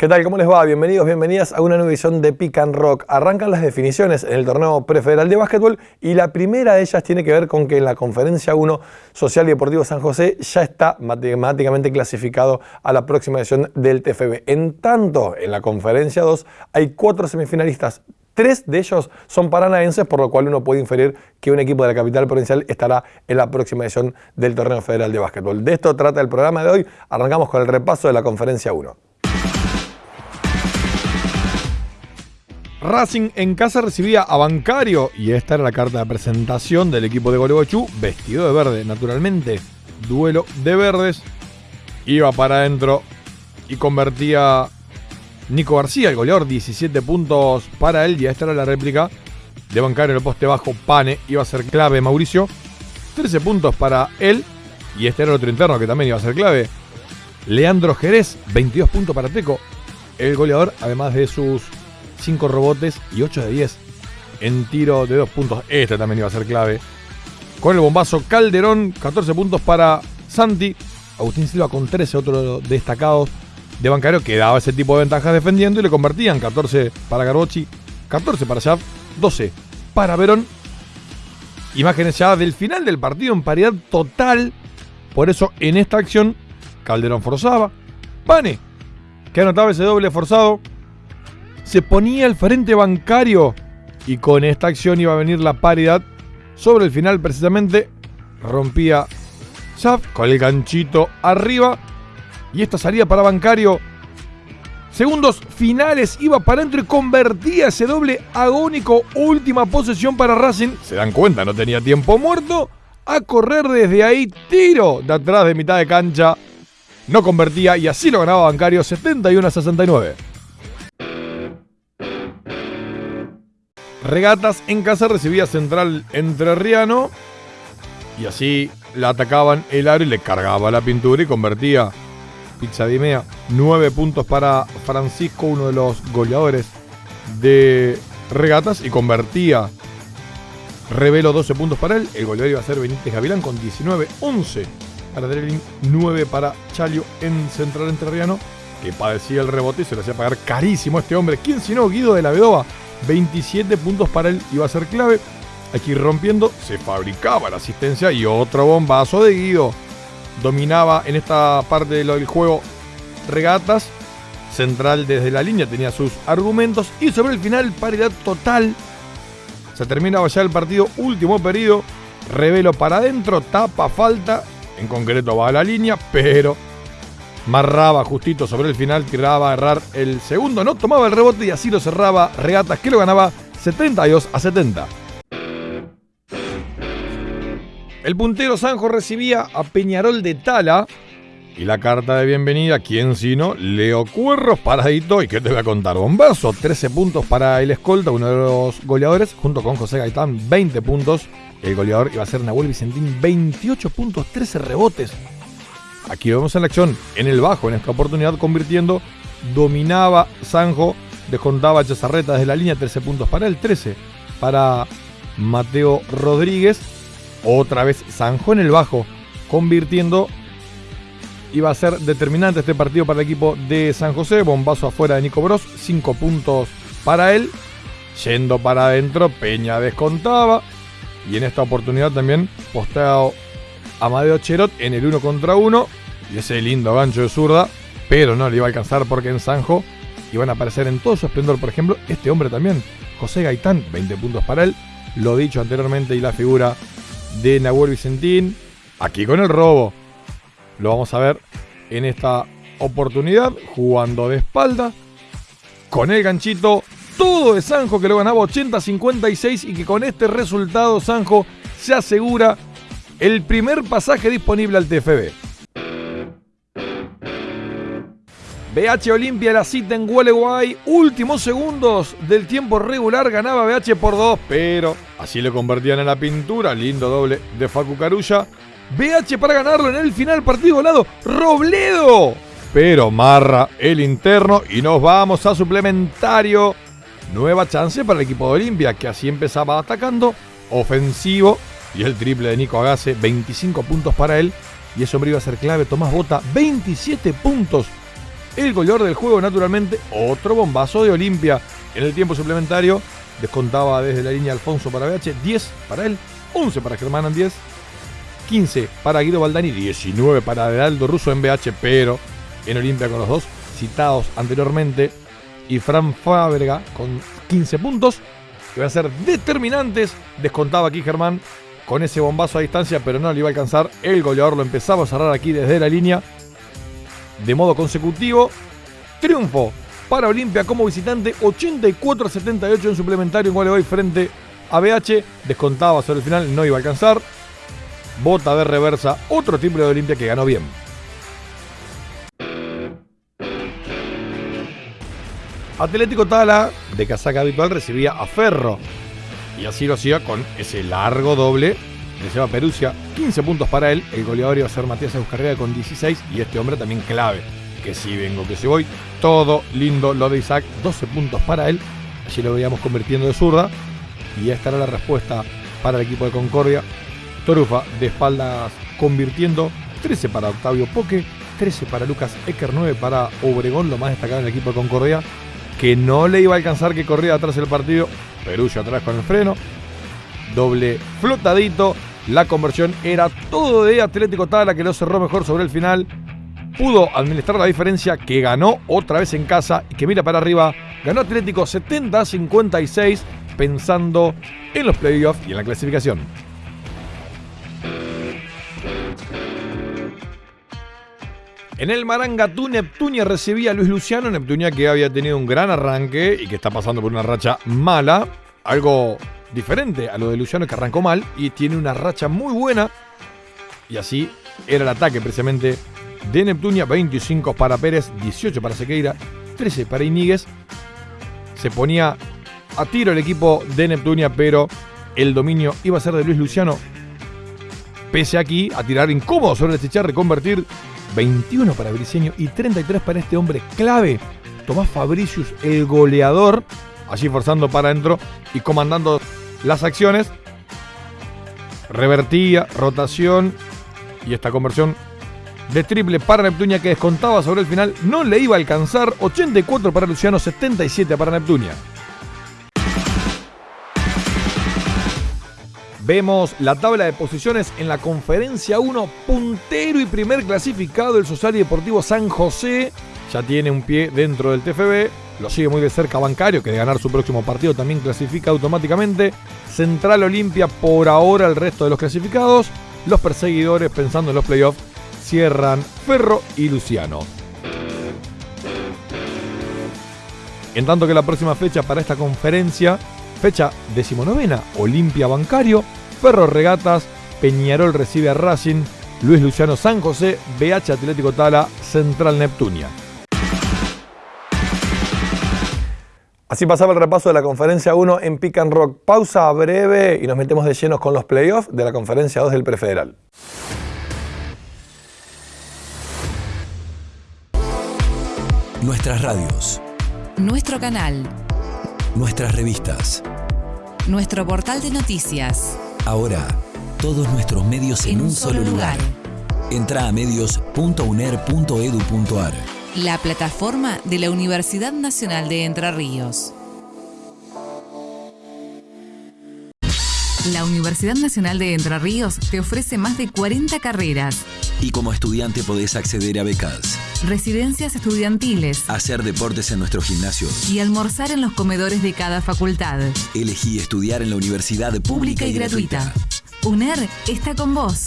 ¿Qué tal? ¿Cómo les va? Bienvenidos, bienvenidas a una nueva edición de Pick and Rock. Arrancan las definiciones en el torneo prefederal de básquetbol y la primera de ellas tiene que ver con que en la conferencia 1 Social y Deportivo San José ya está matemáticamente clasificado a la próxima edición del TFB. En tanto, en la conferencia 2 hay cuatro semifinalistas. Tres de ellos son paranaenses, por lo cual uno puede inferir que un equipo de la capital provincial estará en la próxima edición del torneo federal de básquetbol. De esto trata el programa de hoy. Arrancamos con el repaso de la conferencia 1. Racing en casa recibía a Bancario y esta era la carta de presentación del equipo de Golebochú, vestido de verde, naturalmente. Duelo de verdes. Iba para adentro y convertía Nico García, el goleador, 17 puntos para él. Y esta era la réplica de Bancario en el poste bajo. Pane iba a ser clave Mauricio. 13 puntos para él. Y este era el otro interno que también iba a ser clave. Leandro Jerez, 22 puntos para Teco. El goleador, además de sus 5 rebotes y 8 de 10 en tiro de 2 puntos. Este también iba a ser clave. Con el bombazo Calderón, 14 puntos para Santi. Agustín Silva con 13, otro destacado de bancario que daba ese tipo de ventajas defendiendo y le convertían 14 para Garbochi, 14 para Shav, 12 para Verón. Imágenes ya del final del partido en paridad total. Por eso en esta acción Calderón forzaba. Pane, que anotaba ese doble forzado, se ponía el frente bancario y con esta acción iba a venir la paridad. Sobre el final precisamente rompía Shaf con el ganchito arriba y esta salida para bancario. Segundos finales iba para adentro y convertía ese doble agónico. Última posesión para Racing. Se dan cuenta, no tenía tiempo muerto. A correr desde ahí, tiro de atrás de mitad de cancha. No convertía y así lo ganaba Bancario 71 a 69. Regatas en casa recibía Central Entrerriano y así la atacaban el aro y le cargaba la pintura y convertía Pizza Dimea. Nueve puntos para Francisco, uno de los goleadores de Regatas y convertía Revelo 12 puntos para él. El goleador iba a ser Benítez Gavilán con 19, 11 para Drelin, 9 para Chalio en Central Entrerriano, que padecía el rebote y se lo hacía pagar carísimo a este hombre. ¿Quién sino Guido de la Vedova? 27 puntos para él iba a ser clave. Aquí rompiendo, se fabricaba la asistencia y otro bombazo de Guido. Dominaba en esta parte del juego regatas. Central desde la línea tenía sus argumentos. Y sobre el final, paridad total. Se terminaba ya el partido, último periodo. Revelo para adentro, tapa, falta. En concreto va a la línea, pero marraba justito sobre el final, tiraba a errar el segundo, no tomaba el rebote y así lo cerraba Regatas que lo ganaba 72 a 70. El puntero Sanjo recibía a Peñarol de Tala y la carta de bienvenida, ¿quién sino? Leo Cuerros, paradito. ¿Y qué te voy a contar? Bombazo, 13 puntos para el escolta, uno de los goleadores, junto con José Gaitán, 20 puntos. El goleador iba a ser Nahuel Vicentín, 28 puntos, 13 rebotes. Aquí vemos en la acción, en el bajo, en esta oportunidad convirtiendo, dominaba Sanjo, descontaba Chazarreta desde la línea, 13 puntos para él, 13 para Mateo Rodríguez. Otra vez Sanjo en el bajo, convirtiendo. Iba a ser determinante este partido para el equipo de San José. Bombazo afuera de Nico Bros, 5 puntos para él. Yendo para adentro, Peña descontaba. Y en esta oportunidad también posteado Amadeo Cherot en el 1 contra 1. Y ese lindo gancho de zurda, pero no le iba a alcanzar porque en Sanjo iban a aparecer en todo su esplendor. Por ejemplo, este hombre también, José Gaitán, 20 puntos para él. Lo dicho anteriormente y la figura de Nahuel Vicentín. Aquí con el robo. Lo vamos a ver en esta oportunidad, jugando de espalda. Con el ganchito, todo de Sanjo que lo ganaba 80-56 y que con este resultado Sanjo se asegura el primer pasaje disponible al TFB. BH Olimpia la cita en Gualeguay. Últimos segundos del tiempo regular ganaba BH por dos, pero así lo convertían en la pintura. Lindo doble de Facu Carulla. BH para ganarlo en el final partido lado. Robledo. Pero marra el interno y nos vamos a suplementario. Nueva chance para el equipo de Olimpia que así empezaba atacando. Ofensivo y el triple de Nico Agase, 25 puntos para él. Y eso hombre iba a ser clave. Tomás Bota, 27 puntos el goleador del juego, naturalmente, otro bombazo de Olimpia. En el tiempo suplementario, descontaba desde la línea Alfonso para BH, 10 para él, 11 para Germán 10, 15 para Guido Baldani, 19 para Heraldo Russo en BH, pero en Olimpia con los dos citados anteriormente, y Fran Fábrega con 15 puntos, que van a ser determinantes. Descontaba aquí Germán con ese bombazo a distancia, pero no le iba a alcanzar. El goleador lo empezaba a cerrar aquí desde la línea de modo consecutivo. Triunfo para Olimpia como visitante, 84 a 78 en suplementario en hoy frente a BH. Descontaba sobre el final, no iba a alcanzar. Bota de reversa, otro triple de Olimpia que ganó bien. Atlético Tala, de casaca habitual, recibía a Ferro. Y así lo hacía con ese largo doble de Seba Perusia. 15 puntos para él. El goleador iba a ser Matías Euscarriga con 16. Y este hombre también clave. Que si vengo, que si voy. Todo lindo lo de Isaac. 12 puntos para él. Allí lo veíamos convirtiendo de zurda. Y esta era la respuesta para el equipo de Concordia. Torufa de espaldas convirtiendo. 13 para Octavio Poque. 13 para Lucas Ecker. 9 para Obregón, lo más destacado en el equipo de Concordia que no le iba a alcanzar que corría atrás el partido. Perullo atrás con el freno. Doble flotadito. La conversión era todo de Atlético Tala que lo cerró mejor sobre el final. Pudo administrar la diferencia que ganó otra vez en casa y que mira para arriba. Ganó Atlético 70 56 pensando en los playoffs y en la clasificación. En el Marangatú, Neptunia recibía a Luis Luciano. Neptunia que había tenido un gran arranque y que está pasando por una racha mala. Algo diferente a lo de Luciano que arrancó mal y tiene una racha muy buena. Y así era el ataque precisamente de Neptunia. 25 para Pérez, 18 para Sequeira, 13 para Iníguez. Se ponía a tiro el equipo de Neptunia, pero el dominio iba a ser de Luis Luciano. Pese aquí a tirar incómodo sobre el chicharre, convertir 21 para Briceño y 33 para este hombre clave, Tomás Fabricius, el goleador, allí forzando para adentro y comandando las acciones. Revertía, rotación y esta conversión de triple para Neptunia que descontaba sobre el final no le iba a alcanzar. 84 para Luciano, 77 para Neptunia. Vemos la tabla de posiciones en la conferencia 1, puntero y primer clasificado el Social y Deportivo San José. Ya tiene un pie dentro del TFB. Lo sigue muy de cerca Bancario, que de ganar su próximo partido también clasifica automáticamente. Central Olimpia por ahora el resto de los clasificados. Los perseguidores, pensando en los playoffs, cierran Ferro y Luciano. En tanto que la próxima fecha para esta conferencia, fecha decimonovena, Olimpia Bancario, Ferro Regatas, Peñarol recibe a Racing, Luis Luciano San José, BH Atlético Tala, Central Neptunia. Así pasaba el repaso de la conferencia 1 en Pick and Rock. Pausa breve y nos metemos de llenos con los playoffs de la conferencia 2 del Prefederal. Nuestras radios. Nuestro canal. Nuestras revistas. Nuestro portal de noticias. Ahora, todos nuestros medios en, un, solo lugar. Entra a medios.uner.edu.ar. La plataforma de la Universidad Nacional de Entre Ríos. La Universidad Nacional de Entre Ríos te ofrece más de 40 carreras. Y como estudiante podés acceder a becas. Residencias estudiantiles. Hacer deportes en nuestro gimnasio. Y almorzar en los comedores de cada facultad. Elegí estudiar en la universidad pública, y, gratuita. UNER está con vos.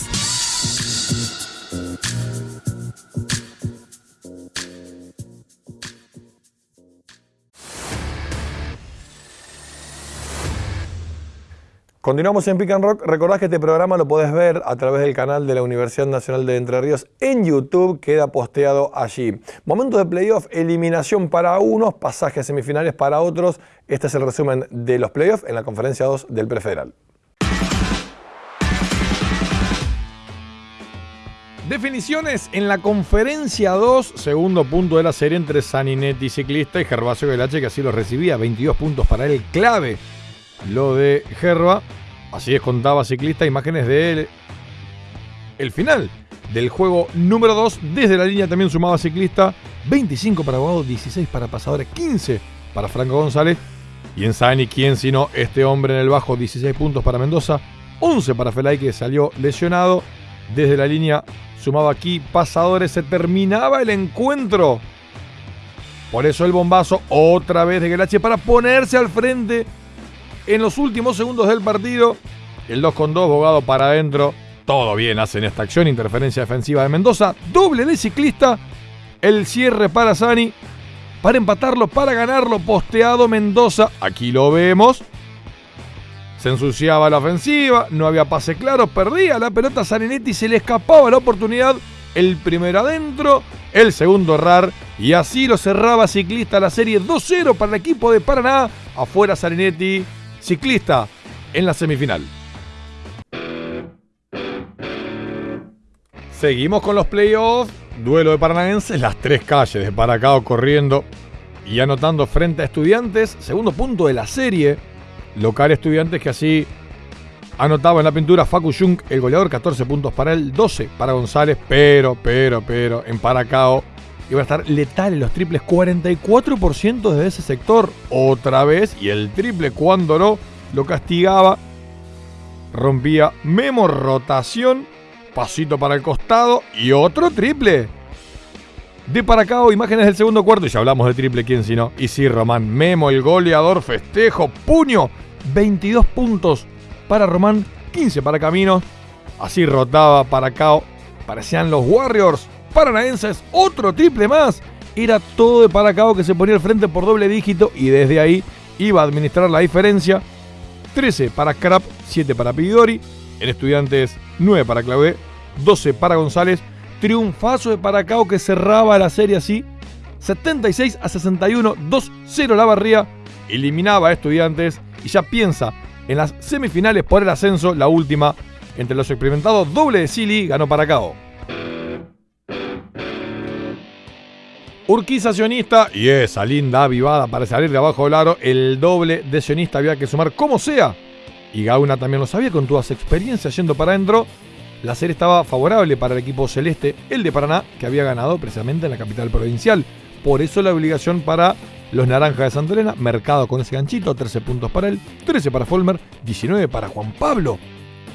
Continuamos en Pick and Rock. Recordad que este programa lo podés ver a través del canal de la Universidad Nacional de Entre Ríos en YouTube. Queda posteado allí. Momento de playoff, eliminación para unos, pasajes semifinales para otros. Este es el resumen de los playoffs en la conferencia 2 del Prefederal. Definiciones en la conferencia 2, segundo punto de la serie entre Saninetti ciclista y Gervasio Velache que así lo recibía, 22 puntos para él, clave lo de Gerba. Así es, contaba ciclista imágenes de él. El final del juego número 2. Desde la línea también sumaba ciclista. 25 para Abogado, 16 para Pasadores, 15 para Franco González. Y en Sani, ¿quién sino este hombre en el bajo? 16 puntos para Mendoza, 11 para Felay que salió lesionado. Desde la línea sumaba aquí Pasadores, se terminaba el encuentro. Por eso el bombazo otra vez de Gelache para ponerse al frente en los últimos segundos del partido. El 2 con 2, Bogado para adentro. Todo bien hacen esta acción, interferencia defensiva de Mendoza. Doble de ciclista. El cierre para Sani. Para empatarlo, para ganarlo. Posteado Mendoza. Aquí lo vemos. Se ensuciaba la ofensiva. No había pase claro. Perdía la pelota Saninetti. Se le escapaba la oportunidad. El primero adentro. El segundo errar. Y así lo cerraba Ciclista la serie 2-0 para el equipo de Paraná. Afuera Saninetti. Ciclista en la semifinal. Seguimos con los playoffs. Duelo de Paranaenses, las tres calles de Paracao corriendo y anotando frente a Estudiantes. Segundo punto de la serie. Local Estudiantes que así anotaba en la pintura Facu Jung, el goleador, 14 puntos para él, 12 para González, pero, pero, pero, en Paracao iba a estar letal en los triples, 44% de ese sector, otra vez, y el triple cuando no, lo castigaba, rompía Memo, rotación, pasito para el costado y otro triple. De Paracao, imágenes del segundo cuarto, y ya hablamos de triple, ¿quién si no? Y sí, Román, Memo, el goleador, festejo, puño, 22 puntos para Román, 15 para Camino. Así rotaba Paracao, parecían los Warriors paranaenses, otro triple más. Era todo de Paracao que se ponía al frente por doble dígito y desde ahí iba a administrar la diferencia. 13 para Crap, 7 para Pidori. En Estudiantes, 9 para Claude, 12 para González. Triunfazo de Paracao que cerraba la serie así. 76 a 61, 2-0 la barría. Eliminaba a Estudiantes y ya piensa en las semifinales por el ascenso, la última entre los experimentados doble de Silly ganó Paracao. Urquiza sionista y esa linda avivada para salir de abajo del aro. El doble de sionista había que sumar como sea. Y Gauna también lo sabía con toda su experiencia yendo para adentro. La serie estaba favorable para el equipo celeste, el de Paraná, que había ganado precisamente en la capital provincial. Por eso la obligación para los naranjas de Santa Elena, mercado con ese ganchito, 13 puntos para él, 13 para Folmer, 19 para Juan Pablo.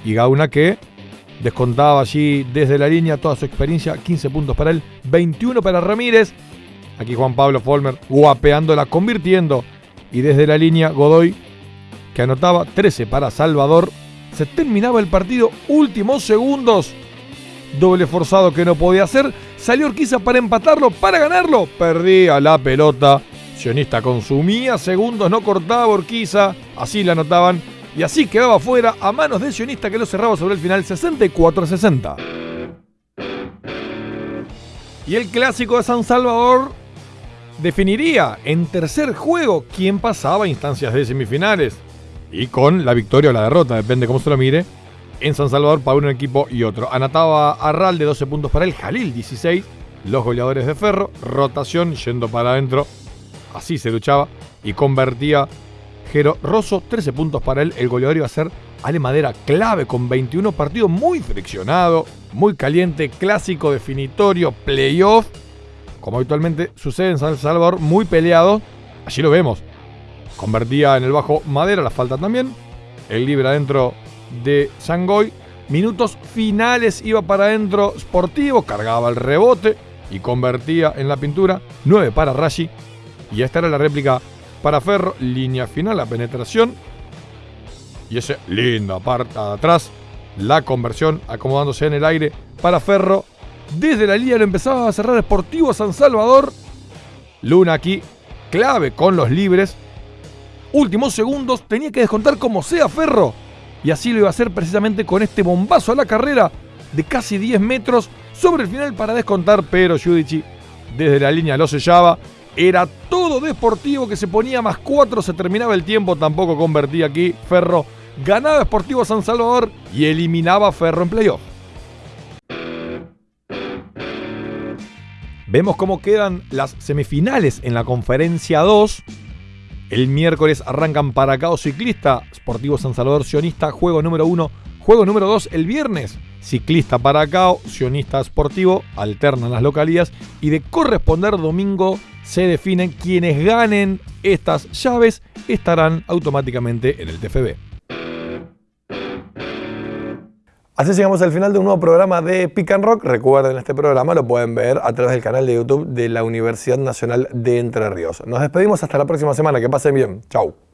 Y Gauna que descontaba allí desde la línea toda su experiencia, 15 puntos para él, 21 para Ramírez, Aquí Juan Pablo Folmer guapeándola, convirtiendo. Y desde la línea Godoy, que anotaba 13 para Salvador. Se terminaba el partido, últimos segundos. Doble forzado que no podía hacer. Salió Orquiza para empatarlo, para ganarlo. Perdía la pelota. Sionista consumía segundos, no cortaba Orquiza. Así la anotaban. Y así quedaba fuera a manos de Sionista que lo cerraba sobre el final 64 60. Y el clásico de San Salvador definiría en tercer juego quién pasaba a instancias de semifinales. Y con la victoria o la derrota, depende cómo se lo mire, en San Salvador para un equipo y otro. Anotaba Arral de 12 puntos para él, Jalil 16, los goleadores de Ferro, rotación yendo para adentro, así se luchaba y convertía Jero Rosso, 13 puntos para él, el goleador iba a ser Ale Madera clave con 21 partidos muy friccionado, muy caliente, clásico, definitorio, playoff como habitualmente sucede en San Salvador, muy peleado. Allí lo vemos. Convertía en el bajo Madera, la falta también. El libre adentro de Sangoy. Minutos finales iba para adentro Sportivo, cargaba el rebote y convertía en la pintura. 9 para Rashi. Y esta era la réplica para Ferro. Línea final, la penetración. Y ese linda parte atrás. La conversión acomodándose en el aire para Ferro. Desde la línea lo empezaba a cerrar Sportivo San Salvador. Luna aquí, clave con los libres. Últimos segundos, tenía que descontar como sea Ferro. Y así lo iba a hacer precisamente con este bombazo a la carrera de casi 10 metros sobre el final para descontar, pero Judici desde la línea lo sellaba. Era todo deportivo que se ponía más 4, se terminaba el tiempo, tampoco convertía aquí. Ferro ganaba Sportivo San Salvador y eliminaba Ferro en playoff. Vemos cómo quedan las semifinales en la conferencia 2. El miércoles arrancan Paracao Ciclista, Sportivo San Salvador Sionista, juego número 1, Juego número 2 el viernes. Ciclista para Cao, sionista sportivo, alternan las localías y de corresponder domingo se definen quienes ganen estas llaves estarán automáticamente en el TFB. Así llegamos al final de un nuevo programa de Pick Rock. Recuerden, este programa lo pueden ver a través del canal de YouTube de la Universidad Nacional de Entre Ríos. Nos despedimos hasta la próxima semana. Que pasen bien. Chau.